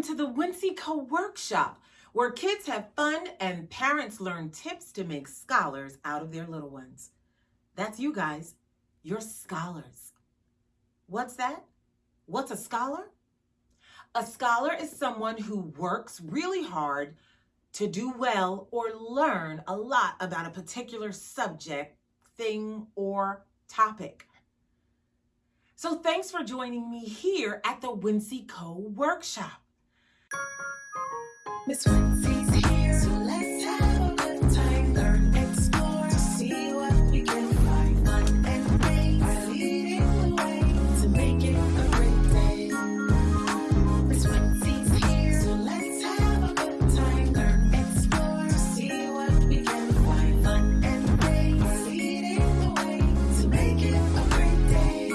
Welcome to the Winseco Workshop, where kids have fun and parents learn tips to make scholars out of their little ones. That's you guys. You're scholars. What's that? What's a scholar? A scholar is someone who works really hard to do well or learn a lot about a particular subject, thing, or topic. So thanks for joining me here at the Wincy Co Workshop. Miss Wincy's here, so let's have a good time. Learn, explore, to see what we can find. Fun and play are leading the way to make it a great day. Miss Wincy's here, so let's have a good time. Learn, explore, to see what we can find. Fun and play are leading the way to make it a great day.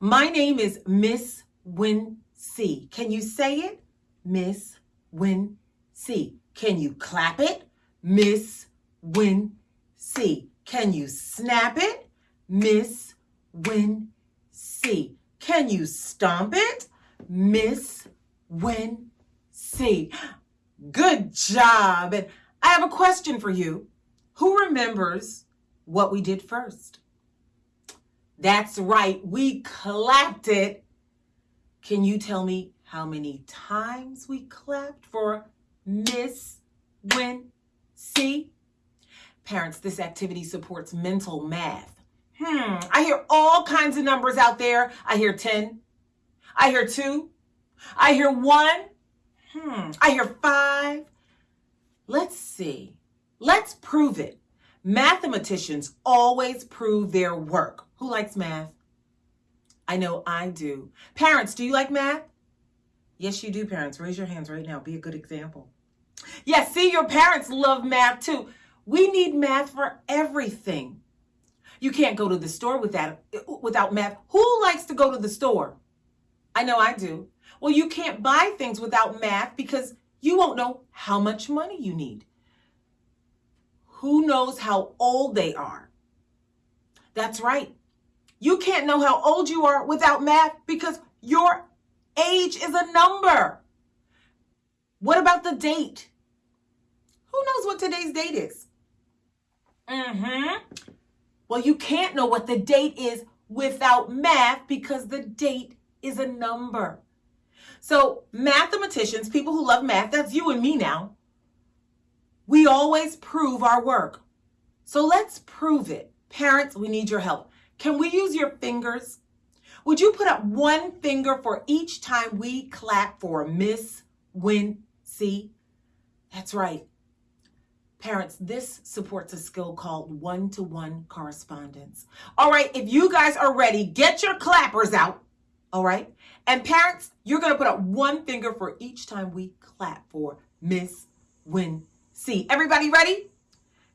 My name is Miss Wincy. See, can you say it? Miss Wincy. Can you clap it? Miss Wincy. Can you snap it? Miss Wincy. Can you stomp it? Miss Wincy. Good job. And I have a question for you. Who remembers what we did first? That's right, we clapped it. Can you tell me how many times we clapped for Miss Wincy? Parents, this activity supports mental math. Hmm, I hear all kinds of numbers out there. I hear 10. I hear 2. I hear 1. Hmm, I hear 5. Let's see. Let's prove it. Mathematicians always prove their work. Who likes math? I know I do. Parents, do you like math? Yes, you do, parents. Raise your hands right now. Be a good example. Yes, see, your parents love math too. We need math for everything. You can't go to the store without, without math. Who likes to go to the store? I know I do. Well, you can't buy things without math because you won't know how much money you need. Who knows how old they are? That's right. You can't know how old you are without math because your age is a number. What about the date? Who knows what today's date is? Mm-hmm. Well, you can't know what the date is without math because the date is a number. So mathematicians, people who love math, that's you and me now, we always prove our work. So let's prove it. Parents, we need your help. Can we use your fingers? Would you put up one finger for each time we clap for Miss Wincy? That's right. Parents, this supports a skill called one-to-one correspondence. All right, if you guys are ready, get your clappers out. All right. And parents, you're going to put up one finger for each time we clap for Miss Wincy. Everybody ready?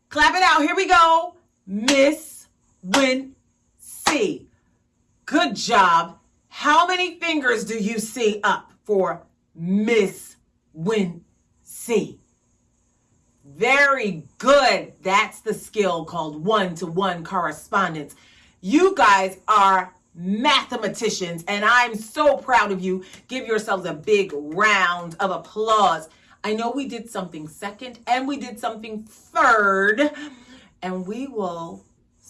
Clap it out. Here we go. Miss Wincy. Good job. How many fingers do you see up for Miss Wincy? Very good. That's the skill called one-to-one -one correspondence. You guys are mathematicians, and I'm so proud of you. Give yourselves a big round of applause. I know we did something second, and we did something third, and we will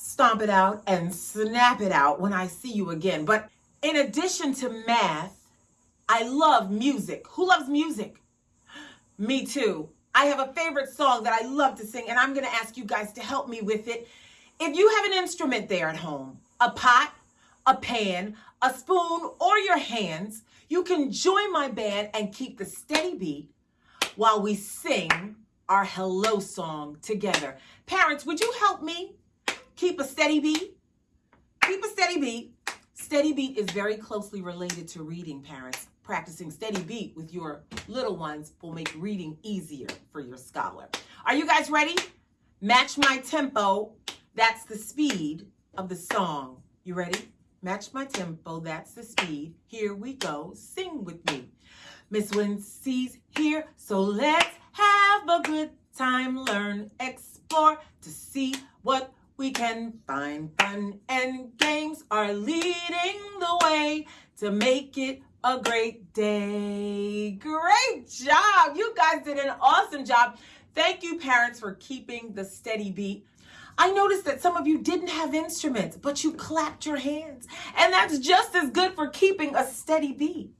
stomp it out and snap it out when I see you again. But in addition to math, I love music. Who loves music? Me too. I have a favorite song that I love to sing, and I'm going to ask you guys to help me with it. If you have an instrument there at home, a pot, a pan, a spoon, or your hands, you can join my band and keep the steady beat while we sing our hello song together. Parents, would you help me keep a steady beat? Keep a steady beat. Steady beat is very closely related to reading, parents. Practicing steady beat with your little ones will make reading easier for your scholar. Are you guys ready? Match my tempo. That's the speed of the song. You ready? Match my tempo, that's the speed. Here we go, sing with me. Miss Wincy's here, so let's have a good time. Learn, explore to see what we can find. Fun and games are leading the way to make it a great day. Great job. You guys did an awesome job. Thank you, parents, for keeping the steady beat. I noticed that some of you didn't have instruments, but you clapped your hands. And that's just as good for keeping a steady beat.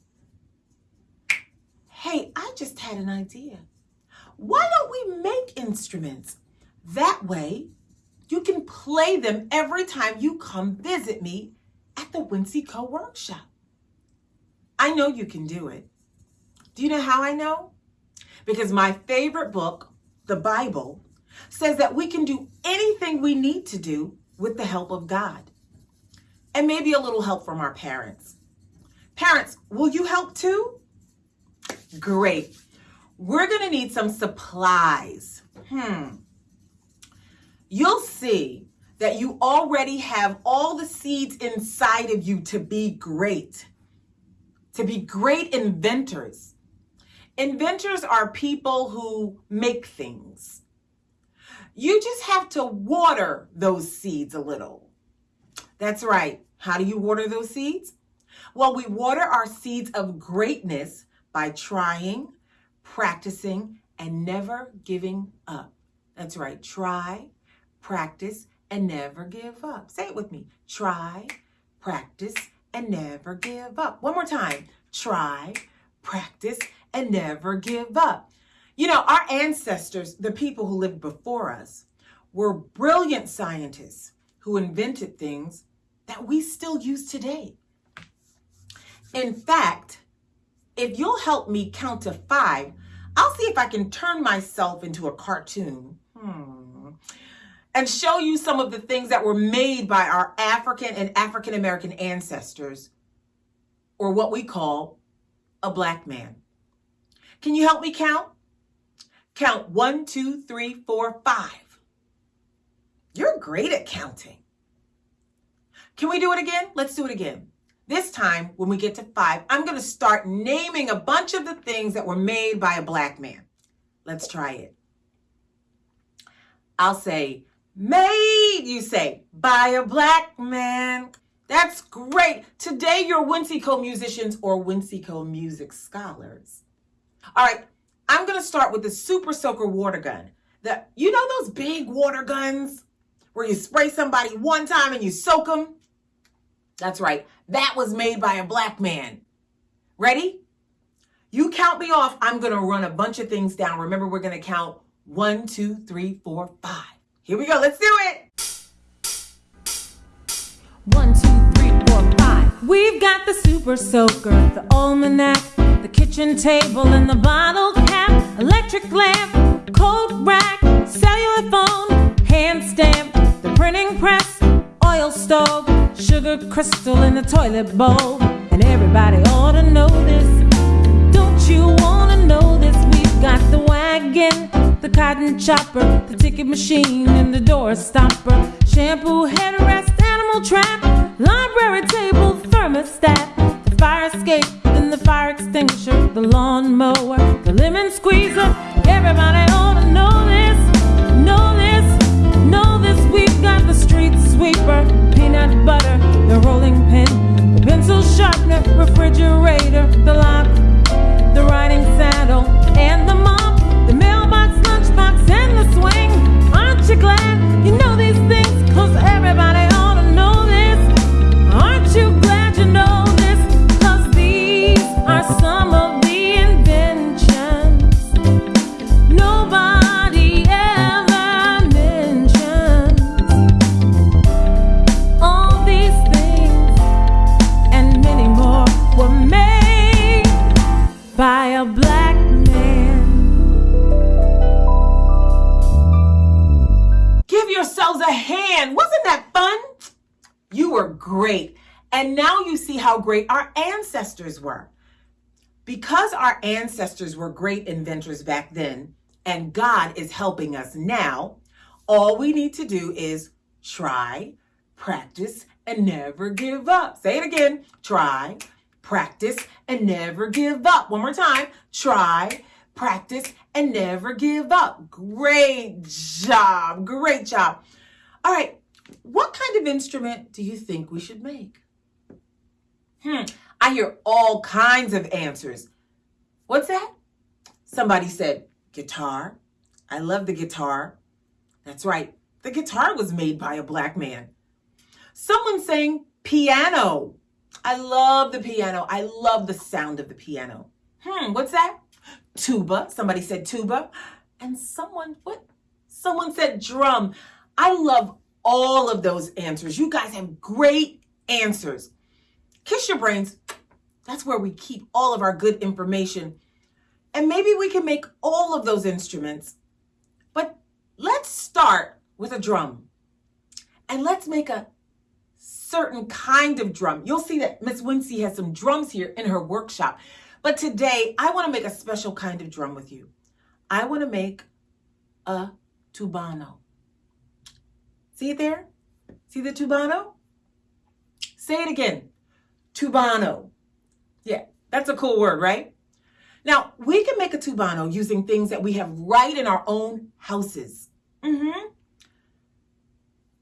Hey, I just had an idea. Why don't we make instruments? That way, you can play them every time you come visit me at the Wincy Co workshop. I know you can do it. Do you know how I know? Because my favorite book, the Bible, says that we can do anything we need to do with the help of God. And maybe a little help from our parents. Parents, will you help too? Great. We're going to need some supplies. Hmm. You'll see that you already have all the seeds inside of you to be great, to be great inventors. Inventors are people who make things. You just have to water those seeds a little. That's right. How do you water those seeds? Well, we water our seeds of greatness by trying, practicing, and never giving up. That's right. Try, practice, and never give up. Say it with me. Try, practice, and never give up. One more time. Try, practice, and never give up. You know, our ancestors, the people who lived before us, were brilliant scientists who invented things that we still use today. In fact, if you'll help me count to five, I'll see if I can turn myself into a cartoon. Hmm. And show you some of the things that were made by our African and African American ancestors, or what we call a black man. Can you help me count? Count one, two, three, four, five. You're great at counting. Can we do it again? Let's do it again. This time, when we get to five, I'm going to start naming a bunch of the things that were made by a black man. Let's try it. I'll say, made, you say, by a black man. That's great. Today, you're Winseco musicians or Winseco music scholars. All right, I'm going to start with the Super Soaker water gun. The, you know those big water guns where you spray somebody one time and you soak them? That's right. That was made by a black man. Ready? You count me off. I'm going to run a bunch of things down. Remember, we're going to count one, two, three, four, five. Here we go. Let's do it. One, two, three, four, five. We've got the super soaker, the almanac, the kitchen table, and the bottle cap, electric lamp, coat rack, cellular phone, hand stamp, the printing press, oil stove, sugar crystal in the toilet bowl. And everybody ought to know this. Don't you wanna know this? We've got the wagon, the cotton chopper, the ticket machine, and the door stopper. Shampoo, head headrest, animal trap, library Give yourselves a hand. Wasn't that fun? You were great. And now you see how great our ancestors were. Because our ancestors were great inventors back then, and God is helping us now, all we need to do is try, practice, and never give up. Say it again. Try, practice, and never give up. One more time. Try, practice, and never give up. Great job. Great job. All right. What kind of instrument do you think we should make? Hmm. I hear all kinds of answers. What's that? Somebody said, guitar. I love the guitar. That's right. The guitar was made by a black man. Someone saying piano. I love the piano. I love the sound of the piano. Hmm, what's that? Tuba. Somebody said tuba. And someone, what? Someone said drum. I love all of those answers. You guys have great answers. Kiss your brains. That's where we keep all of our good information. And maybe we can make all of those instruments. But let's start with a drum. And let's make a certain kind of drum. You'll see that Miss Wincy has some drums here in her workshop. But today, I want to make a special kind of drum with you. I want to make a tubano. See it there? See the tubano? Say it again. Tubano. Yeah, that's a cool word, right? Now, we can make a tubano using things that we have right in our own houses. Mm-hmm.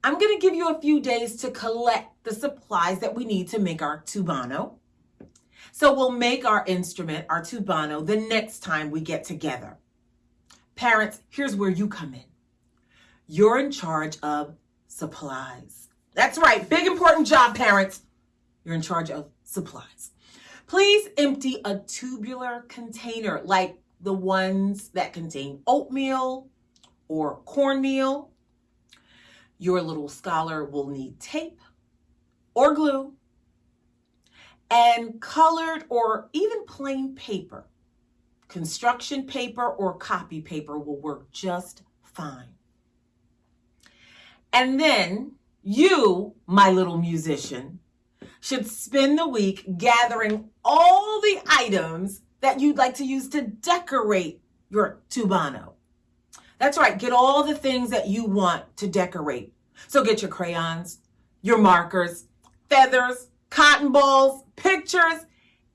I'm going to give you a few days to collect the supplies that we need to make our tubano. So we'll make our instrument, our tubano, the next time we get together. Parents, here's where you come in. You're in charge of supplies. That's right, big important job, parents. You're in charge of supplies. Please empty a tubular container like the ones that contain oatmeal or cornmeal. Your little scholar will need tape or glue and colored or even plain paper. Construction paper or copy paper will work just fine. And then you, my little musician, should spend the week gathering all the items that you'd like to use to decorate your tubano. That's right, get all the things that you want to decorate. So get your crayons, your markers, feathers, cotton balls, pictures,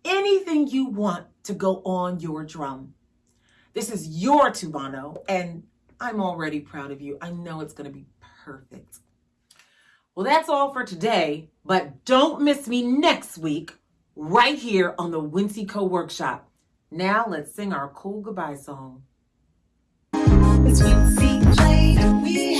anything you want to go on your drum. This is your tubano, and I'm already proud of you. I know it's going to be perfect. Well, that's all for today, but don't miss me next week right here on the Wincy Co Workshop. Now let's sing our cool goodbye song. It's Wincy and we